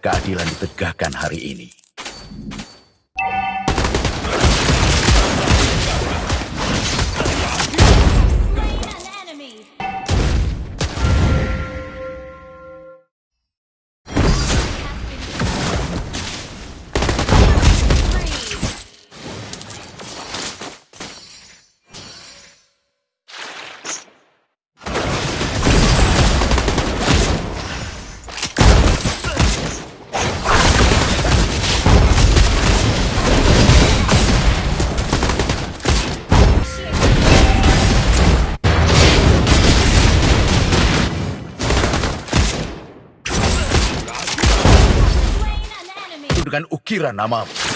keadilan ditegakkan hari ini. Dengan ukiran namamu.